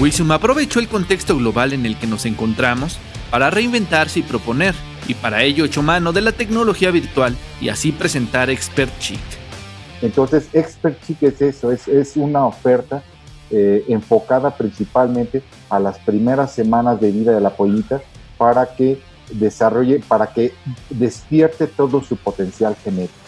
Wisum aprovechó el contexto global en el que nos encontramos para reinventarse y proponer, y para ello echó mano de la tecnología virtual y así presentar Expert Chic. Entonces, Expert Chic es eso, es, es una oferta eh, enfocada principalmente a las primeras semanas de vida de la pollita para que desarrolle, para que despierte todo su potencial genético.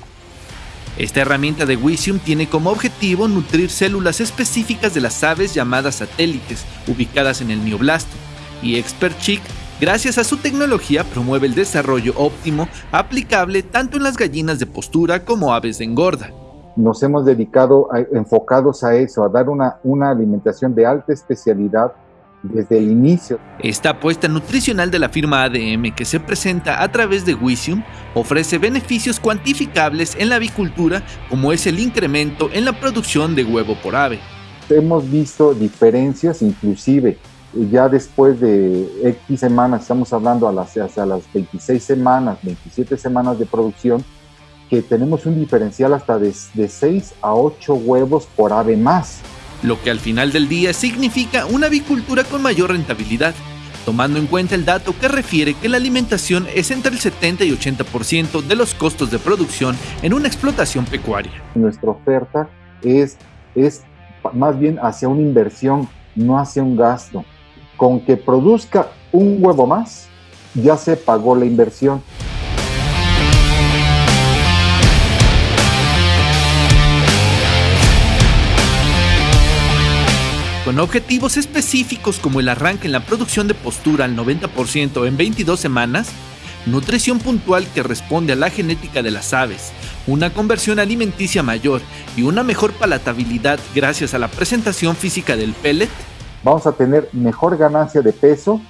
Esta herramienta de Wisium tiene como objetivo nutrir células específicas de las aves llamadas satélites, ubicadas en el neoblasto, y Expert Chic, gracias a su tecnología, promueve el desarrollo óptimo aplicable tanto en las gallinas de postura como aves de engorda. Nos hemos dedicado enfocados a eso, a dar una, una alimentación de alta especialidad desde el inicio. Esta apuesta nutricional de la firma ADM que se presenta a través de Wisium ofrece beneficios cuantificables en la avicultura como es el incremento en la producción de huevo por ave. Hemos visto diferencias inclusive ya después de X semanas, estamos hablando a las, hasta las 26 semanas, 27 semanas de producción, que tenemos un diferencial hasta de, de 6 a 8 huevos por ave más lo que al final del día significa una avicultura con mayor rentabilidad, tomando en cuenta el dato que refiere que la alimentación es entre el 70 y 80% de los costos de producción en una explotación pecuaria. Nuestra oferta es, es más bien hacia una inversión, no hacia un gasto. Con que produzca un huevo más, ya se pagó la inversión. Con objetivos específicos como el arranque en la producción de postura al 90% en 22 semanas, nutrición puntual que responde a la genética de las aves, una conversión alimenticia mayor y una mejor palatabilidad gracias a la presentación física del pellet, vamos a tener mejor ganancia de peso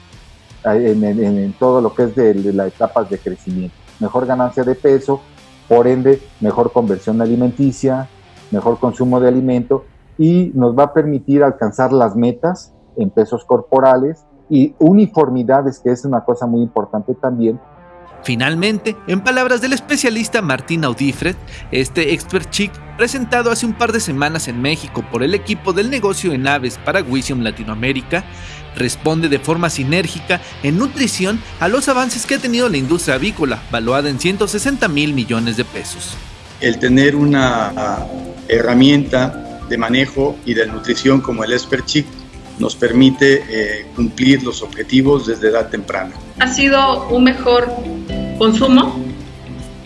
eh, en, todo lo que es de, de las etapas de crecimiento, mejor ganancia de peso, por ende mejor conversión alimenticia, mejor consumo de alimento y nos va a permitir alcanzar las metas en pesos corporales y uniformidades, que es una cosa muy importante también. Finalmente, en palabras del especialista Martín Audifred, este Expert Chic, presentado hace un par de semanas en México por el equipo del negocio en aves para Wisium Latinoamérica, responde de forma sinérgica en nutrición a los avances que ha tenido la industria avícola, valuada en 160 mil millones de pesos. El tener una herramienta de manejo y de nutrición como el Chic nos permite eh, cumplir los objetivos desde edad temprana. Ha sido un mejor consumo,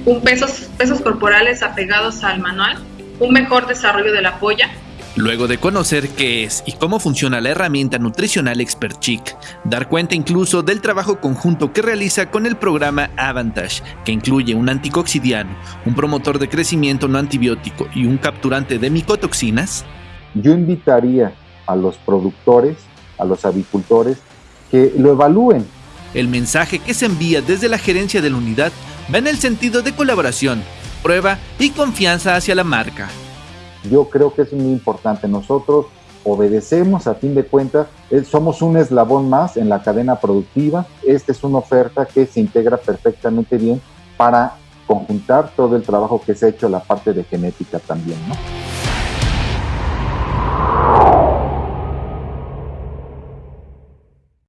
un pesos, pesos corporales apegados al manual, un mejor desarrollo de la polla, Luego de conocer qué es y cómo funciona la herramienta nutricional Expert Chic, dar cuenta incluso del trabajo conjunto que realiza con el programa Avantage, que incluye un anticoxidiano, un promotor de crecimiento no antibiótico y un capturante de micotoxinas, yo invitaría a los productores, a los avicultores, que lo evalúen. El mensaje que se envía desde la gerencia de la unidad va en el sentido de colaboración, prueba y confianza hacia la marca. Yo creo que es muy importante. Nosotros obedecemos, a fin de cuentas, somos un eslabón más en la cadena productiva. Esta es una oferta que se integra perfectamente bien para conjuntar todo el trabajo que se ha hecho la parte de genética también.